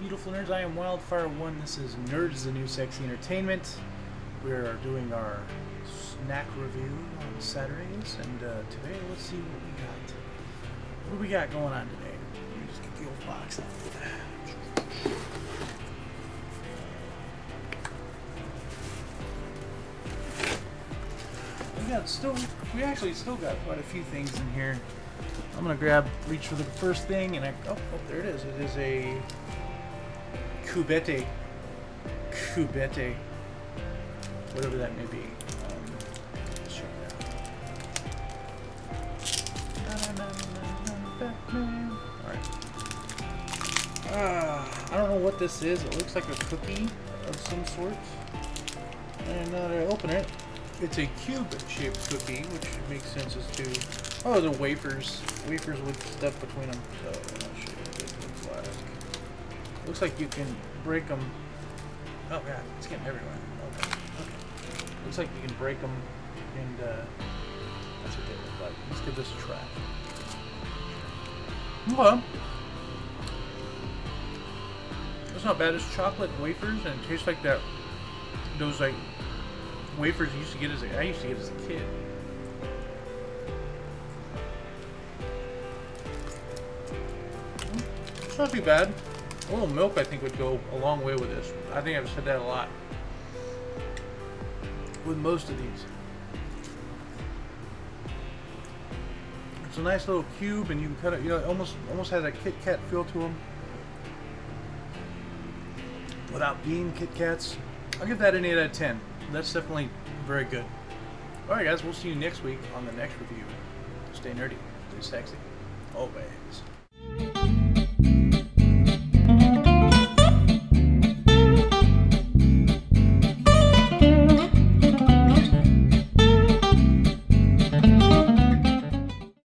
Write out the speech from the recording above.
beautiful nerds. I am Wildfire1. This is Nerds the New Sexy Entertainment. We are doing our snack review on Saturdays, and uh, today let's see what we got. What do we got going on today? Let me just get the old box out. We got still, we actually still got quite a few things in here. I'm gonna grab, reach for the first thing, and I, oh, oh there it is. It is a cubette, cubette, whatever that may be. Um, let's check it out. All right. Ah, I don't know what this is. It looks like a cookie of some sort. And now that I open it, it's a cube-shaped cookie, which makes sense as to... Oh, the wafers. Wafers with stuff between them. So, like. Looks like you can break them... Oh, God, it's getting everywhere. Okay, okay. Looks like you can break them, and, uh... That's what they look like. Let's give this a try. Well... It's not bad. It's chocolate wafers, and it tastes like that... Those, like, wafers you used to get as a, I used to get as a kid. It's not too bad. A little milk I think would go a long way with this. I think I've said that a lot. With most of these. It's a nice little cube and you can cut it, you know, it almost, almost has a Kit Kat feel to them. Without being Kit Kats. I'll give that an 8 out of 10 that's definitely very good. Alright guys, we'll see you next week on the next review. Stay nerdy, stay sexy, always.